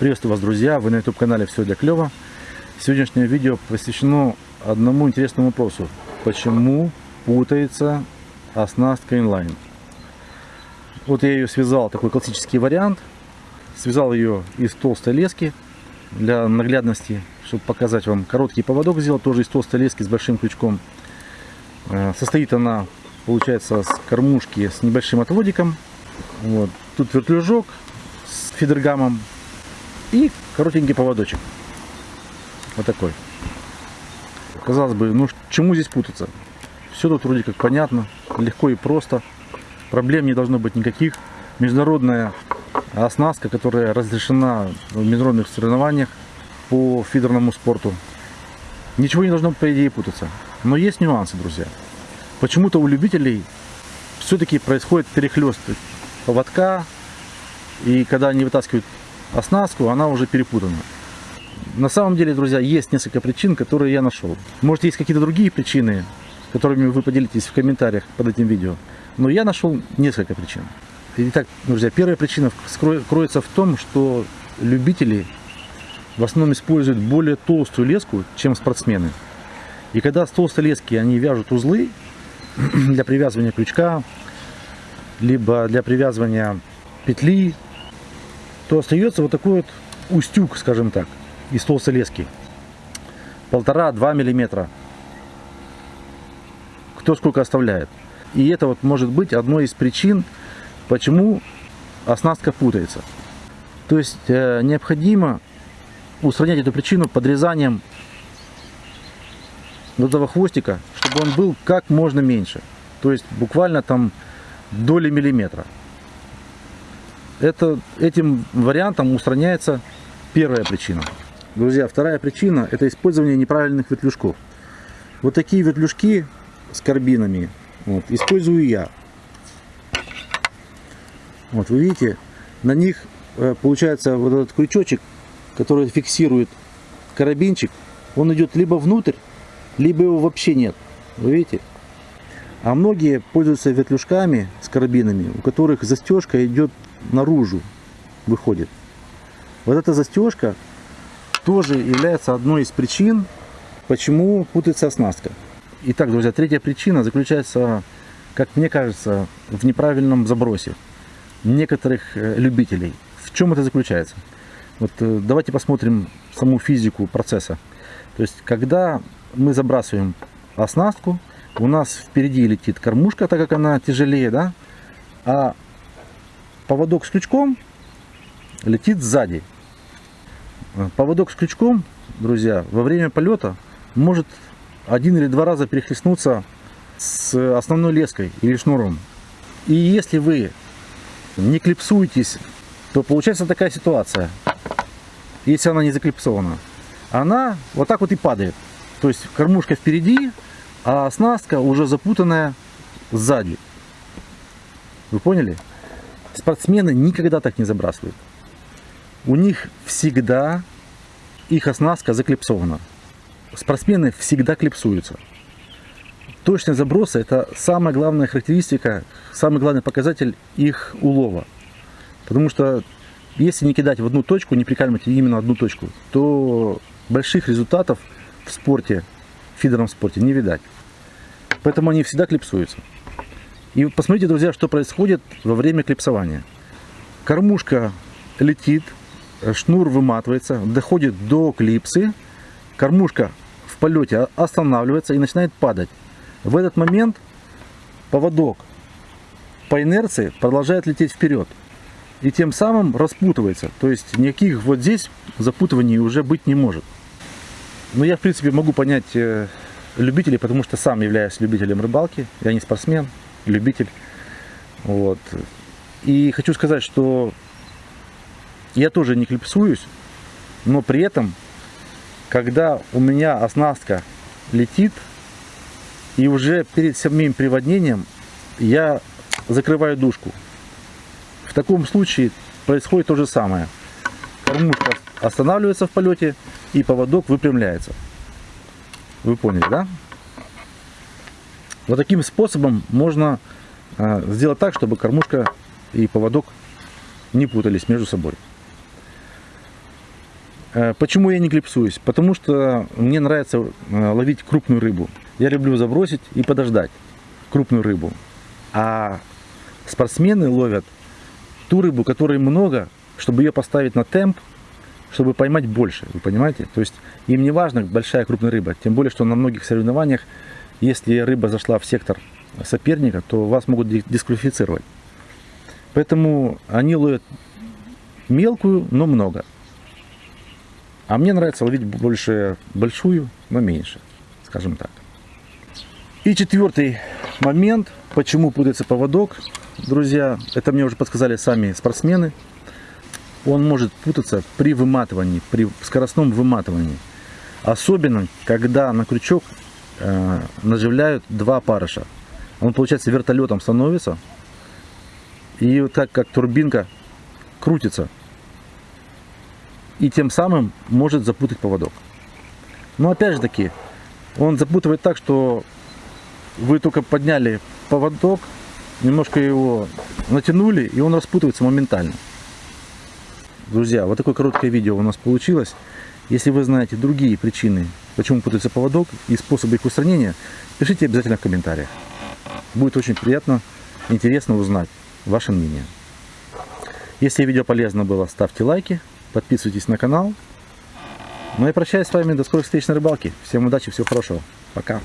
Приветствую вас, друзья! Вы на YouTube-канале «Все для клёва». Сегодняшнее видео посвящено одному интересному вопросу. Почему путается оснастка инлайн? Вот я ее связал, такой классический вариант. Связал ее из толстой лески для наглядности, чтобы показать вам. Короткий поводок сделал тоже из толстой лески с большим крючком. Э, состоит она, получается, с кормушки с небольшим отводиком. Вот. Тут вертлюжок с фидергамом и коротенький поводочек. Вот такой. Казалось бы, ну чему здесь путаться? Все тут вроде как понятно, легко и просто. Проблем не должно быть никаких. Международная оснастка, которая разрешена в международных соревнованиях по фидерному спорту. Ничего не должно, по идее, путаться. Но есть нюансы, друзья. Почему-то у любителей все-таки происходит перехлест поводка. И когда они вытаскивают оснастку, она уже перепутана. На самом деле, друзья, есть несколько причин, которые я нашел. Может, есть какие-то другие причины, которыми вы поделитесь в комментариях под этим видео. Но я нашел несколько причин. Итак, друзья, первая причина кроется в том, что любители в основном используют более толстую леску, чем спортсмены. И когда с толстой лески они вяжут узлы для привязывания крючка, либо для привязывания петли, то остается вот такой вот устюг, скажем так, из толстой лески. Полтора-два миллиметра. Кто сколько оставляет. И это вот может быть одной из причин, почему оснастка путается. То есть э, необходимо устранять эту причину подрезанием вот этого хвостика, чтобы он был как можно меньше. То есть буквально там доли миллиметра это, этим вариантом устраняется первая причина. Друзья, вторая причина – это использование неправильных ветлюжков. Вот такие ветлюжки с карбинами вот, использую я. Вот, вы видите, на них э, получается вот этот крючочек, который фиксирует карабинчик, он идет либо внутрь, либо его вообще нет. Вы видите? А многие пользуются ветлюжками с карабинами, у которых застежка идет наружу выходит. Вот эта застежка тоже является одной из причин, почему путается оснастка. Итак, друзья, третья причина заключается, как мне кажется, в неправильном забросе некоторых э, любителей. В чем это заключается? Вот э, давайте посмотрим саму физику процесса. То есть, когда мы забрасываем оснастку, у нас впереди летит кормушка, так как она тяжелее, да, а поводок с крючком летит сзади. Поводок с крючком, друзья, во время полета может один или два раза перехлестнуться с основной леской или шнуром. И если вы не клипсуетесь, то получается такая ситуация. Если она не заклипсована, она вот так вот и падает. То есть кормушка впереди, а оснастка уже запутанная сзади. Вы поняли? Спортсмены никогда так не забрасывают. У них всегда их оснастка заклипсована. Спортсмены всегда клипсуются. Точность заброса – это самая главная характеристика, самый главный показатель их улова. Потому что если не кидать в одну точку, не прикалывать именно одну точку, то больших результатов в спорте, в фидерном спорте не видать. Поэтому они всегда клипсуются. И посмотрите, друзья, что происходит во время клипсования. Кормушка летит, шнур выматывается, доходит до клипсы, кормушка в полете останавливается и начинает падать. В этот момент поводок по инерции продолжает лететь вперед. И тем самым распутывается. То есть никаких вот здесь запутываний уже быть не может. Но я в принципе могу понять э, любителей, потому что сам являюсь любителем рыбалки. Я не спортсмен любитель. Вот. И хочу сказать, что я тоже не клипсуюсь, но при этом, когда у меня оснастка летит, и уже перед самим приводнением я закрываю дужку. В таком случае происходит то же самое. Кормушка останавливается в полете и поводок выпрямляется. Вы поняли, да? Вот таким способом можно а, сделать так, чтобы кормушка и поводок не путались между собой. Э, Почему я не клипсуюсь? Потому что мне нравится э, ловить крупную рыбу. Я люблю забросить и подождать крупную рыбу. А спортсмены ловят ту рыбу, которой много, чтобы ее поставить на темп, чтобы поймать больше, вы понимаете? То есть им не важно большая крупная рыба, тем более, что на многих соревнованиях, если рыба зашла в сектор соперника, то вас могут ди- дисквалифицировать. Поэтому они ловят мелкую, но много. А мне нравится ловить больше большую, но меньше, скажем так. И четвертый момент, почему путается поводок, друзья, это мне уже подсказали сами спортсмены. Он может путаться при выматывании, при скоростном выматывании. Особенно, когда на крючок э, наживляют два парыша. Он, получается, вертолетом становится. И вот так как турбинка крутится. И тем самым может запутать поводок. Но опять же таки, он запутывает так, что вы только подняли поводок, немножко его натянули, и он распутывается моментально. Друзья, вот такое короткое видео у нас получилось. Если вы знаете другие причины, почему путается поводок и способы их устранения, пишите обязательно в комментариях. Будет очень приятно, интересно узнать ваше мнение. Если видео полезно было, ставьте лайки, подписывайтесь на канал. Ну и прощаюсь с вами до скорых встреч на рыбалке. Всем удачи, всего хорошего. Пока.